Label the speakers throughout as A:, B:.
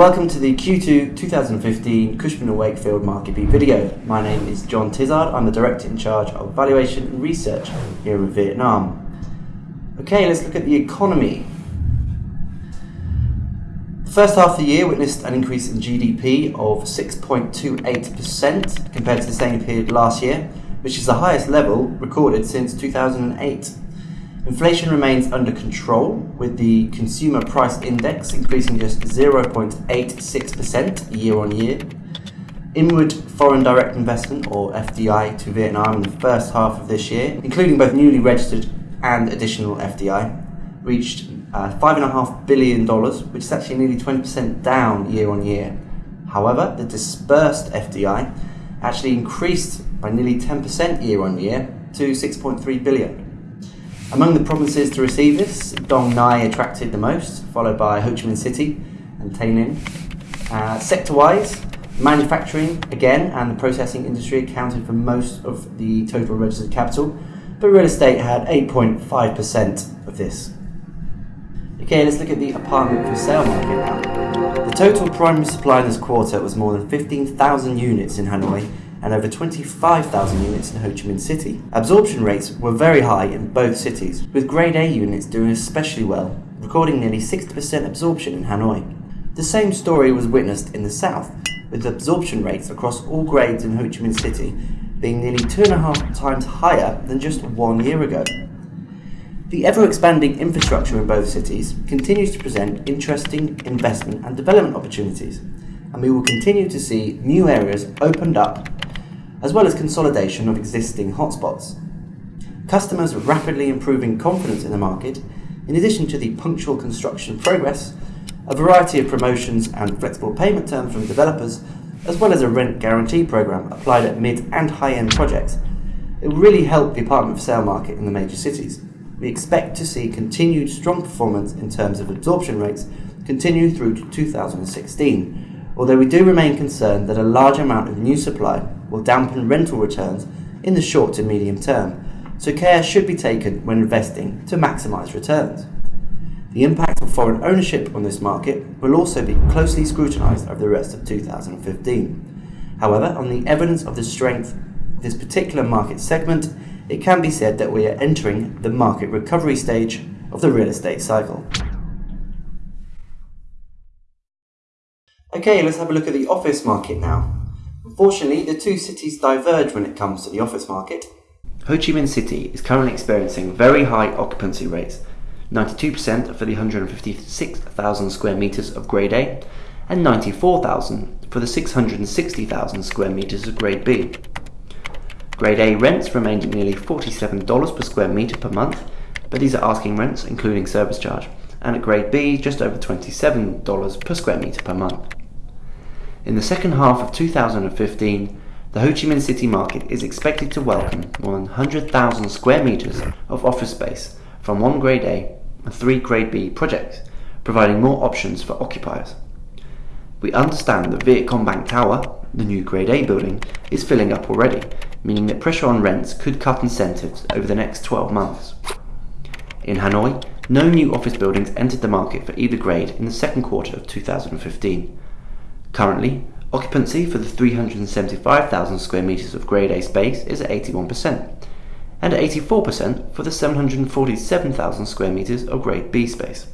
A: Welcome to the Q2 2015 Cushman & Wakefield Market Beat video. My name is John Tizard. I'm the Director in charge of Valuation and Research here in Vietnam. Okay, let's look at the economy. The first half of the year witnessed an increase in GDP of 6.28% compared to the same period last year, which is the highest level recorded since 2008. Inflation remains under control, with the Consumer Price Index increasing just 0.86% year on year. Inward foreign direct investment, or FDI, to Vietnam in the first half of this year, including both newly registered and additional FDI, reached uh, $5.5 billion, which is actually nearly 20% down year on year. However, the dispersed FDI actually increased by nearly 10% year on year to 6.3 billion. Among the provinces to receive this, Dong Nai attracted the most, followed by Ho Chi Minh City and Tay Ninh. Uh, sector-wise, manufacturing again and the processing industry accounted for most of the total registered capital, but real estate had 8.5% of this. Okay, let's look at the apartment for sale market now. The total primary supply in this quarter was more than 15,000 units in Hanoi and over 25,000 units in Ho Chi Minh City. Absorption rates were very high in both cities, with Grade A units doing especially well, recording nearly 60% absorption in Hanoi. The same story was witnessed in the south, with absorption rates across all grades in Ho Chi Minh City being nearly two and a half times higher than just one year ago. The ever expanding infrastructure in both cities continues to present interesting investment and development opportunities, and we will continue to see new areas opened up as well as consolidation of existing hotspots. Customers are rapidly improving confidence in the market, in addition to the punctual construction progress, a variety of promotions and flexible payment terms from developers, as well as a rent guarantee program applied at mid and high-end projects. It will really help the apartment for sale market in the major cities. We expect to see continued strong performance in terms of absorption rates continue through to 2016, although we do remain concerned that a large amount of new supply will dampen rental returns in the short to medium term, so care should be taken when investing to maximise returns. The impact of foreign ownership on this market will also be closely scrutinised over the rest of 2015. However, on the evidence of the strength of this particular market segment, it can be said that we are entering the market recovery stage of the real estate cycle. Okay, let's have a look at the office market now. Unfortunately, the two cities diverge when it comes to the office market. Ho Chi Minh City is currently experiencing very high occupancy rates 92% for the 156,000 square metres of Grade A and 94,000 for the 660,000 square metres of Grade B. Grade A rents remained at nearly $47 per square metre per month, but these are asking rents including service charge, and at Grade B just over $27 per square metre per month. In the second half of 2015, the Ho Chi Minh City market is expected to welcome more than 100,000 square metres of office space from one Grade A and three Grade B projects, providing more options for occupiers. We understand that Vietcombank Tower, the new Grade A building, is filling up already, meaning that pressure on rents could cut incentives over the next 12 months. In Hanoi, no new office buildings entered the market for either grade in the second quarter of 2015. Currently, occupancy for the 375,000 square metres of Grade A space is at 81%, and at 84% for the 747,000 square metres of Grade B space.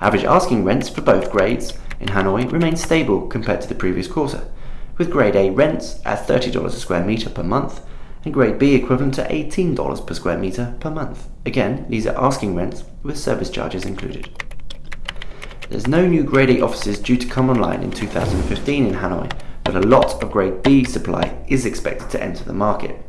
A: Average asking rents for both grades in Hanoi remain stable compared to the previous quarter, with Grade A rents at $30 a square metre per month and Grade B equivalent to $18 per square metre per month. Again, these are asking rents with service charges included. There's no new Grade A offices due to come online in 2015 in Hanoi, but a lot of Grade B supply is expected to enter the market.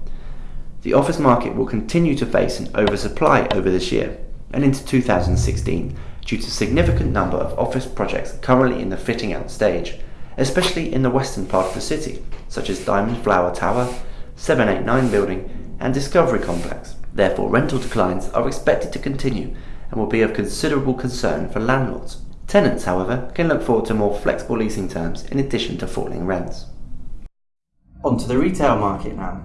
A: The office market will continue to face an oversupply over this year and into 2016 due to a significant number of office projects currently in the fitting out stage, especially in the western part of the city, such as Diamond Flower Tower, 789 Building and Discovery Complex. Therefore, rental declines are expected to continue and will be of considerable concern for landlords. Tenants, however, can look forward to more flexible leasing terms in addition to falling rents. On to the retail market now.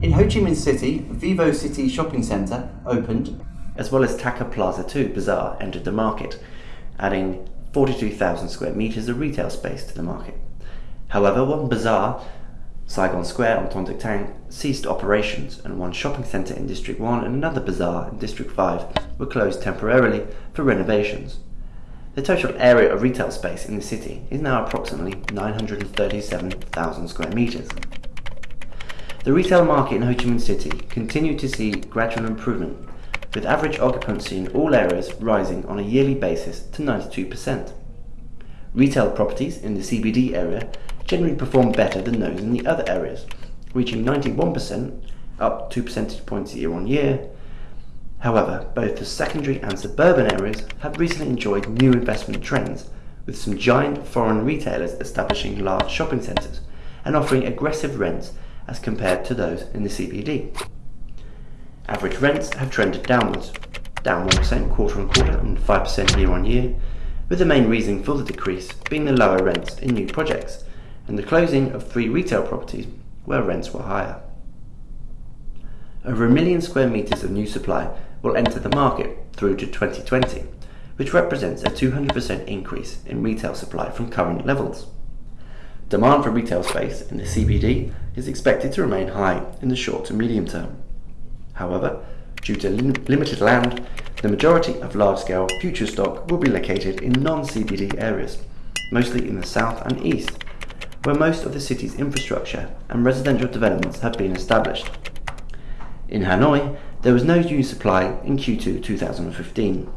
A: In Ho Chi Minh City, Vivo City Shopping Centre opened, as well as Taka Plaza 2 Bazaar entered the market, adding 42,000 square metres of retail space to the market. However, one bazaar, Saigon Square on Ton Duc Thang, ceased operations and one shopping centre in District 1 and another bazaar in District 5 were closed temporarily for renovations. The total area of retail space in the city is now approximately 937,000 square metres. The retail market in Ho Chi Minh City continued to see gradual improvement, with average occupancy in all areas rising on a yearly basis to 92%. Retail properties in the CBD area generally perform better than those in the other areas, reaching 91%, up 2 percentage points year on year, However, both the secondary and suburban areas have recently enjoyed new investment trends, with some giant foreign retailers establishing large shopping centres and offering aggressive rents as compared to those in the CBD. Average rents have trended downwards, down 1% quarter on quarter and 5% year on year, with the main reason for the decrease being the lower rents in new projects and the closing of three retail properties where rents were higher. Over a million square metres of new supply will enter the market through to 2020, which represents a 200% increase in retail supply from current levels. Demand for retail space in the CBD is expected to remain high in the short to medium term. However, due to lim limited land, the majority of large-scale future stock will be located in non-CBD areas, mostly in the south and east, where most of the city's infrastructure and residential developments have been established. In Hanoi, there was no new supply in Q2 2015.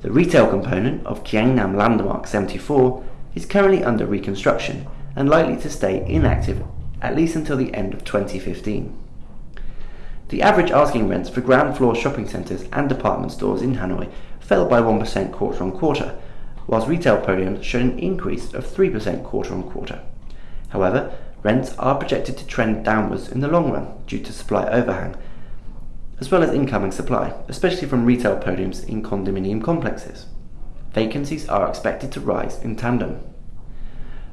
A: The retail component of Nam Landmark 74 is currently under reconstruction and likely to stay inactive at least until the end of 2015. The average asking rents for ground floor shopping centres and department stores in Hanoi fell by 1% quarter on quarter, whilst retail podiums showed an increase of 3% quarter on quarter. However, rents are projected to trend downwards in the long run due to supply overhang as well as incoming supply, especially from retail podiums in condominium complexes. Vacancies are expected to rise in tandem.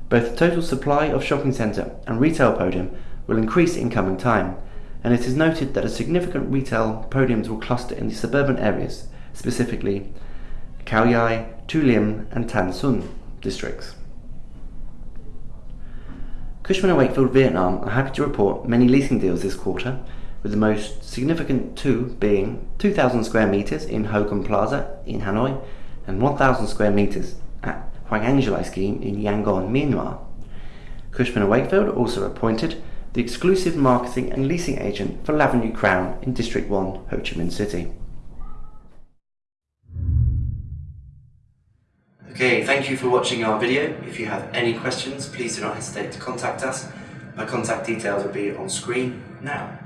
A: Both total supply of shopping centre and retail podium will increase in coming time, and it is noted that a significant retail podiums will cluster in the suburban areas, specifically Cau Giay, Tu Liem and Tan Son districts. Cushman & Wakefield Vietnam are happy to report many leasing deals this quarter, with the most significant two being 2,000 square meters in Ho Kham Plaza in Hanoi and 1,000 square meters at Hoàng An Gia scheme in Yangon, Myanmar. Cushman & Wakefield also appointed the exclusive marketing and leasing agent for L'Avenue Crown in District 1, Ho Chi Minh City. Okay, thank you for watching our video. If you have any questions, please do not hesitate to contact us. My contact details will be on screen now.